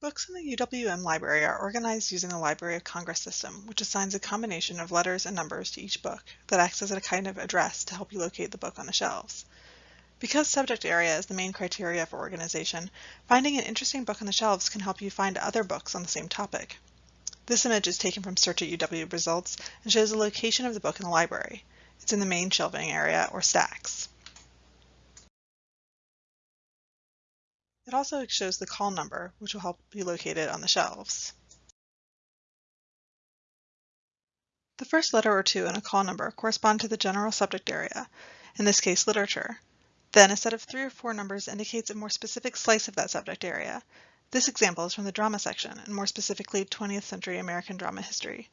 Books in the UWM library are organized using the Library of Congress system, which assigns a combination of letters and numbers to each book that acts as a kind of address to help you locate the book on the shelves. Because subject area is the main criteria for organization, finding an interesting book on the shelves can help you find other books on the same topic. This image is taken from Search at UW results and shows the location of the book in the library. It's in the main shelving area, or stacks. It also shows the call number, which will help you locate it on the shelves. The first letter or two in a call number correspond to the general subject area, in this case literature. Then a set of three or four numbers indicates a more specific slice of that subject area. This example is from the drama section, and more specifically 20th century American drama history.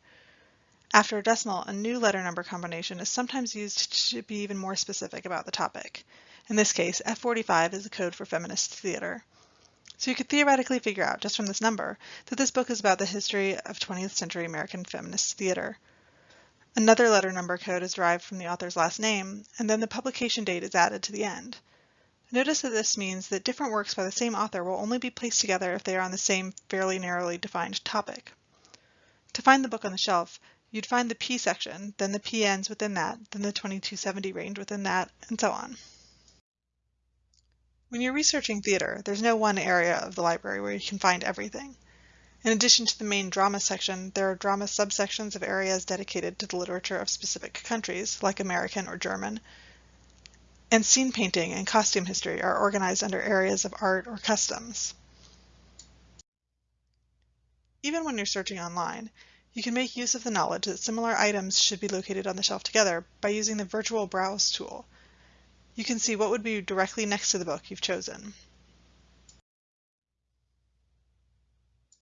After a decimal, a new letter number combination is sometimes used to be even more specific about the topic. In this case, F45 is the code for feminist theater. So you could theoretically figure out, just from this number, that this book is about the history of 20th century American feminist theater. Another letter number code is derived from the author's last name, and then the publication date is added to the end. Notice that this means that different works by the same author will only be placed together if they are on the same fairly narrowly defined topic. To find the book on the shelf, you'd find the P section, then the PNs within that, then the 2270 range within that, and so on. When you're researching theater, there's no one area of the library where you can find everything. In addition to the main drama section, there are drama subsections of areas dedicated to the literature of specific countries, like American or German, and scene painting and costume history are organized under areas of art or customs. Even when you're searching online, you can make use of the knowledge that similar items should be located on the shelf together by using the Virtual Browse tool. You can see what would be directly next to the book you've chosen.